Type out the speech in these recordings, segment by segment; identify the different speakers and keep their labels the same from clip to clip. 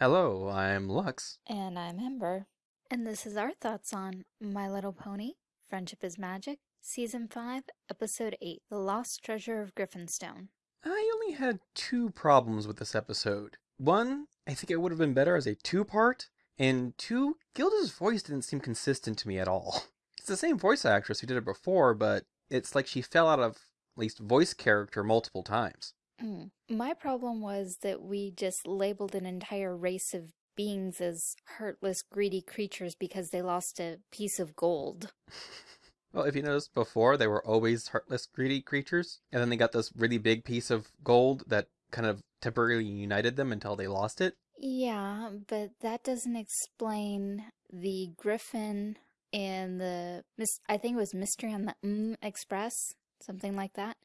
Speaker 1: Hello, I'm Lux.
Speaker 2: And I'm Ember. And this is our thoughts on My Little Pony, Friendship is Magic, Season 5, Episode 8, The Lost Treasure of Griffonstone.
Speaker 1: I only had two problems with this episode. One, I think it would have been better as a two part, and two, Gilda's voice didn't seem consistent to me at all. It's the same voice actress who did it before, but it's like she fell out of at least voice character multiple times.
Speaker 2: Mm. My problem was that we just labeled an entire race of beings as heartless, greedy creatures because they lost a piece of gold.
Speaker 1: Well, if you noticed before, they were always heartless, greedy creatures, and then they got this really big piece of gold that kind of temporarily united them until they lost it.
Speaker 2: Yeah, but that doesn't explain the griffin and the, I think it was Mystery on the mm Express, something like that,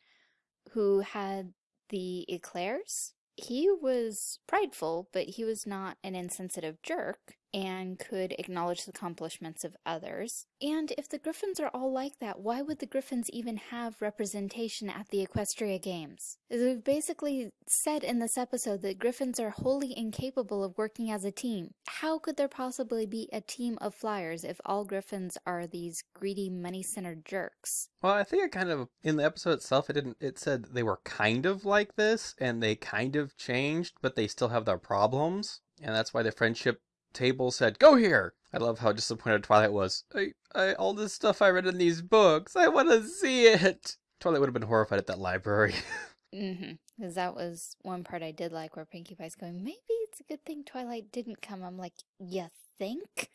Speaker 2: who had the eclairs. He was prideful, but he was not an insensitive jerk and could acknowledge the accomplishments of others. And if the Griffins are all like that, why would the Griffins even have representation at the Equestria Games? We've basically said in this episode that Griffins are wholly incapable of working as a team. How could there possibly be a team of flyers if all Griffins are these greedy, money-centered jerks?
Speaker 1: Well, I think it kind of, in the episode itself, it didn't, it said they were kind of like this, and they kind of changed, but they still have their problems. And that's why the friendship table said, Go here! I love how disappointed Twilight was. I, I, all this stuff I read in these books, I want to see it! Twilight would have been horrified at that library.
Speaker 2: mm-hmm. Because that was one part I did like where Pinkie Pie's going, maybe it's a good thing Twilight didn't come. I'm like, you think?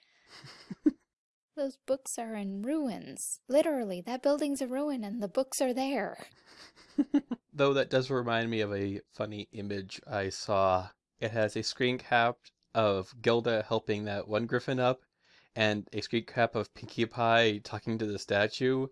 Speaker 2: Those books are in ruins. Literally, that building's a ruin and the books are there.
Speaker 1: Though that does remind me of a funny image I saw. It has a screen cap of Gilda helping that one griffin up and a screen cap of Pinkie Pie talking to the statue.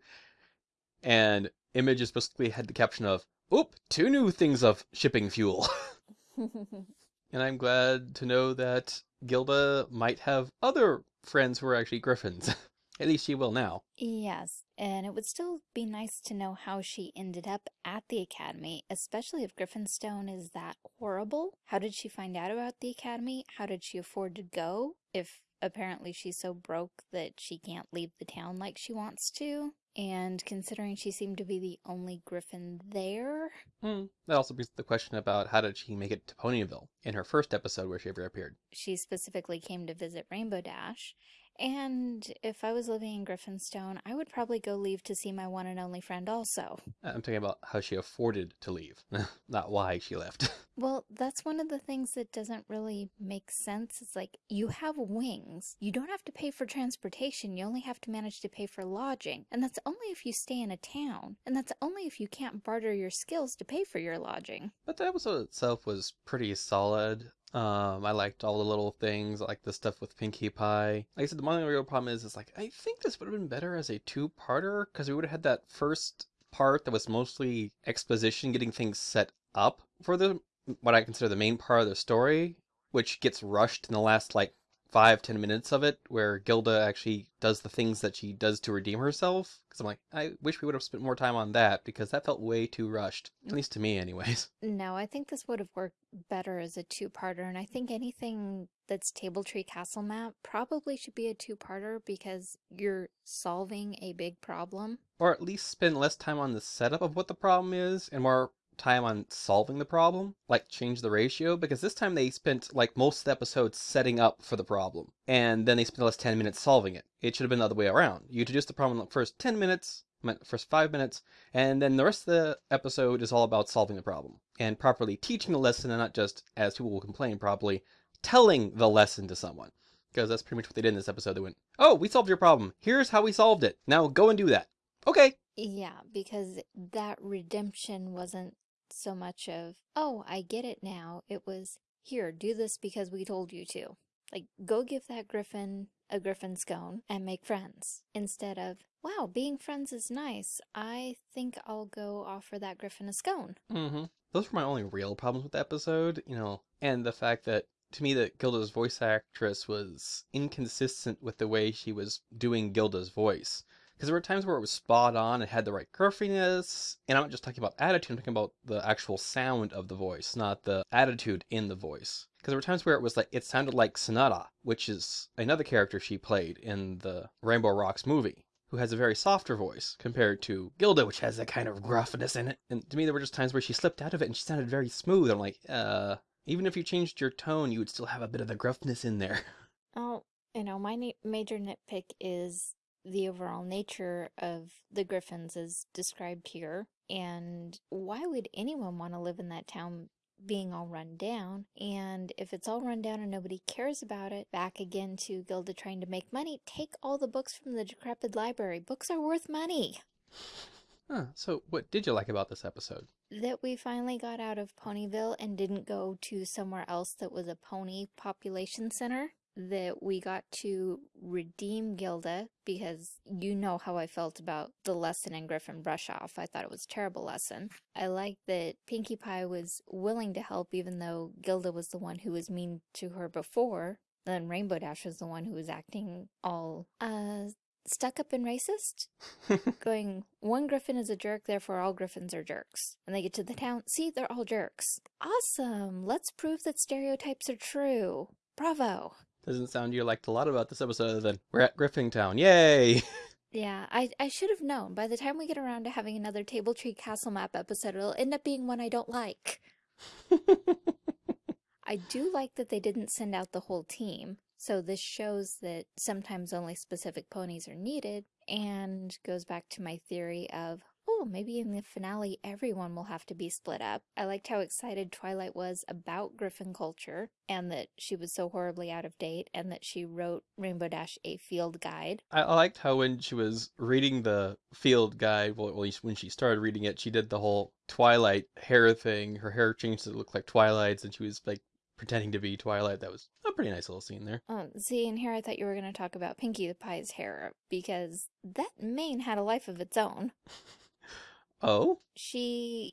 Speaker 1: And images basically had the caption of, Oop, two new things of shipping fuel. and I'm glad to know that Gilda might have other friends who are actually griffins. At least she will now.
Speaker 2: Yes, and it would still be nice to know how she ended up at the academy, especially if Griffonstone is that horrible. How did she find out about the academy? How did she afford to go? If apparently she's so broke that she can't leave the town like she wants to. And considering she seemed to be the only griffin there.
Speaker 1: Mm, that also brings the question about how did she make it to Ponyville in her first episode where she ever appeared.
Speaker 2: She specifically came to visit Rainbow Dash and if I was living in Griffonstone, I would probably go leave to see my one and only friend also.
Speaker 1: Uh, I'm talking about how she afforded to leave, not why she left.
Speaker 2: well, that's one of the things that doesn't really make sense. It's like, you have wings. You don't have to pay for transportation. You only have to manage to pay for lodging. And that's only if you stay in a town. And that's only if you can't barter your skills to pay for your lodging.
Speaker 1: But the episode itself was pretty solid. Um, I liked all the little things, like the stuff with Pinkie Pie. Like I said, the only real problem is, is like, I think this would have been better as a two-parter, because we would have had that first part that was mostly exposition, getting things set up for the, what I consider the main part of the story, which gets rushed in the last, like, five, ten minutes of it where Gilda actually does the things that she does to redeem herself. Because I'm like, I wish we would have spent more time on that because that felt way too rushed. At least to me, anyways.
Speaker 2: No, I think this would have worked better as a two-parter. And I think anything that's Table Tree Castle map probably should be a two-parter because you're solving a big problem.
Speaker 1: Or at least spend less time on the setup of what the problem is and more time on solving the problem, like change the ratio, because this time they spent like most of the episodes setting up for the problem, and then they spent the last 10 minutes solving it. It should have been the other way around. You introduce the problem in the first 10 minutes, first five minutes, and then the rest of the episode is all about solving the problem and properly teaching the lesson and not just, as people will complain, properly telling the lesson to someone. Because that's pretty much what they did in this episode. They went, oh, we solved your problem. Here's how we solved it. Now go and do that. Okay.
Speaker 2: Yeah, because that redemption wasn't so much of, oh, I get it now. It was, here, do this because we told you to. Like, go give that griffin a griffin scone and make friends. Instead of, wow, being friends is nice. I think I'll go offer that griffin a scone.
Speaker 1: Mm-hmm. Those were my only real problems with the episode, you know, and the fact that to me that Gilda's voice actress was inconsistent with the way she was doing Gilda's voice. Because there were times where it was spot on, it had the right gruffiness, and I'm not just talking about attitude, I'm talking about the actual sound of the voice, not the attitude in the voice. Because there were times where it was like it sounded like Sonata, which is another character she played in the Rainbow Rocks movie, who has a very softer voice compared to Gilda, which has that kind of gruffness in it. And to me, there were just times where she slipped out of it and she sounded very smooth. I'm like, uh, even if you changed your tone, you would still have a bit of the gruffness in there.
Speaker 2: Oh, you know, my major nitpick is the overall nature of the Griffins as described here. And why would anyone want to live in that town being all run down? And if it's all run down and nobody cares about it, back again to Gilda trying to make money, take all the books from the decrepit library. Books are worth money.
Speaker 1: Huh, so what did you like about this episode?
Speaker 2: That we finally got out of Ponyville and didn't go to somewhere else that was a pony population center. That we got to redeem Gilda because you know how I felt about the lesson in Griffin Brush Off. I thought it was a terrible lesson. I liked that Pinkie Pie was willing to help even though Gilda was the one who was mean to her before. Then Rainbow Dash was the one who was acting all, uh, stuck up and racist going one griffin is a jerk therefore all griffins are jerks and they get to the town see they're all jerks awesome let's prove that stereotypes are true bravo
Speaker 1: Doesn't sound you liked a lot about this episode other than we're at Griffintown. Yay!
Speaker 2: yeah i i should have known by the time we get around to having another table tree castle map episode it'll end up being one i don't like i do like that they didn't send out the whole team so this shows that sometimes only specific ponies are needed and goes back to my theory of, maybe in the finale everyone will have to be split up. I liked how excited Twilight was about Griffin culture and that she was so horribly out of date and that she wrote Rainbow Dash a field guide.
Speaker 1: I, I liked how when she was reading the field guide, well, at least when she started reading it, she did the whole Twilight hair thing. Her hair changed to look like Twilight's, and she was like pretending to be Twilight. That was a pretty nice little scene there.
Speaker 2: Um, see, and here I thought you were going to talk about Pinkie the Pie's hair because that mane had a life of its own.
Speaker 1: Oh,
Speaker 2: She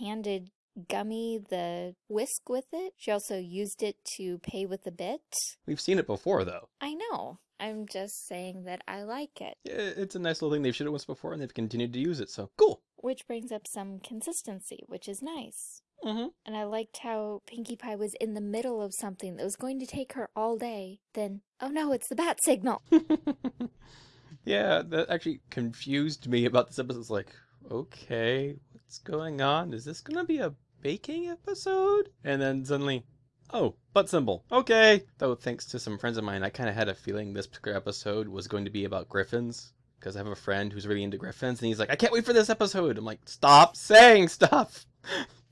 Speaker 2: handed Gummy the whisk with it. She also used it to pay with a bit.
Speaker 1: we've seen it before though.
Speaker 2: I know. I'm just saying that I like it.
Speaker 1: Yeah, It's a nice little thing. They've shown it once before, and they've continued to use it. So cool.
Speaker 2: Which brings up some consistency, which is nice.
Speaker 1: Mm-hmm.
Speaker 2: And I liked how Pinkie Pie was in the middle of something that was going to take her all day. Then, oh no, it's the bat signal.
Speaker 1: yeah, that actually confused me about this episode. It's like, okay, what's going on? Is this gonna be a baking episode? And then suddenly, oh, butt symbol. Okay. Though thanks to some friends of mine, I kind of had a feeling this particular episode was going to be about griffins. Because I have a friend who's really into griffins, and he's like, I can't wait for this episode. I'm like, stop saying stuff.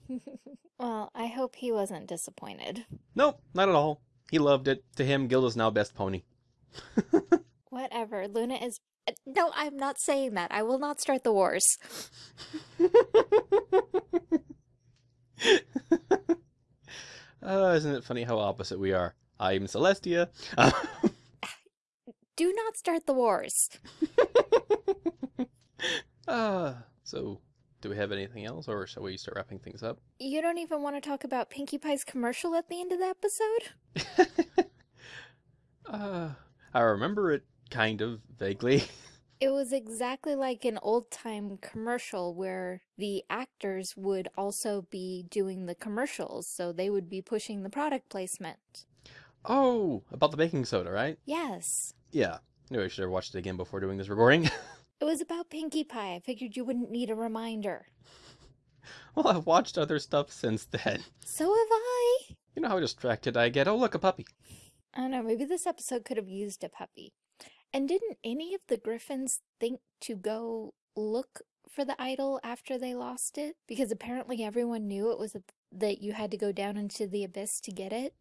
Speaker 2: well, I hope he wasn't disappointed.
Speaker 1: Nope, not at all. He loved it. To him, Gilda's now best pony.
Speaker 2: Whatever. Luna is. No, I'm not saying that. I will not start the wars.
Speaker 1: uh, isn't it funny how opposite we are? I'm Celestia.
Speaker 2: Do not start the wars.
Speaker 1: uh, so, do we have anything else, or shall we start wrapping things up?
Speaker 2: You don't even want to talk about Pinkie Pie's commercial at the end of the episode?
Speaker 1: uh, I remember it kind of vaguely.
Speaker 2: It was exactly like an old time commercial where the actors would also be doing the commercials, so they would be pushing the product placement.
Speaker 1: oh, about the baking soda, right?
Speaker 2: Yes.
Speaker 1: Yeah. Knew I should have watched it again before doing this recording.
Speaker 2: It was about Pinkie Pie. I figured you wouldn't need a reminder.
Speaker 1: well, I've watched other stuff since then.
Speaker 2: So have I.
Speaker 1: You know how distracted I get. Oh, look, a puppy.
Speaker 2: I don't know, maybe this episode could have used a puppy. And didn't any of the Griffins think to go look for the idol after they lost it? Because apparently everyone knew it was a, that you had to go down into the abyss to get it.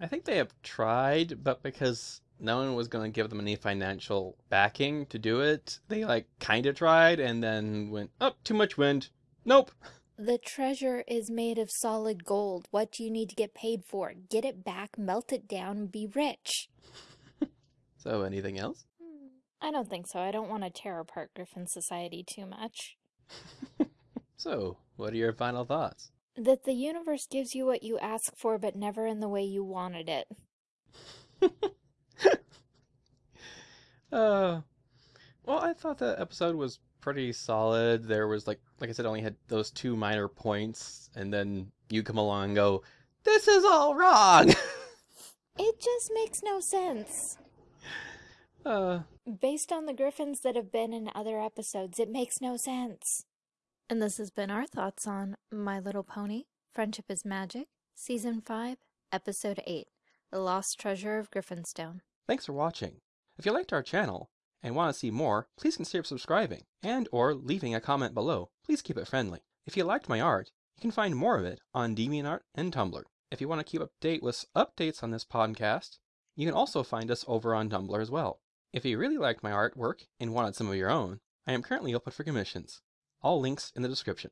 Speaker 1: I think they have tried, but because no one was going to give them any financial backing to do it, they like kind of tried and then went, oh, too much wind. Nope.
Speaker 2: The treasure is made of solid gold. What do you need to get paid for? Get it back, melt it down, be rich.
Speaker 1: So, anything else?
Speaker 2: Hmm, I don't think so. I don't want to tear apart Griffin Society too much.
Speaker 1: So, what are your final thoughts?
Speaker 2: That the universe gives you what you ask for, but never in the way you wanted it.
Speaker 1: Uh, well, I thought that episode was pretty solid. There was like, like I said, only had those two minor points, and then you come along and go, This is all wrong!
Speaker 2: It just makes no sense.
Speaker 1: Uh,
Speaker 2: Based on the griffins that have been in other episodes, it makes no sense. And this has been our thoughts on My Little Pony Friendship is Magic, Season 5, Episode 8 The Lost Treasure of Griffonstone.
Speaker 1: thanks for watching. If you liked our channel and want to see more, please consider subscribing and or leaving a comment below. Please keep it friendly. If you liked my art, you can find more of it on DeviantArt and Tumblr. If you want to keep up to date with updates on this podcast, you can also find us over on Tumblr as well. If you really liked my artwork and wanted some of your own, I am currently open for commissions. All links in the description.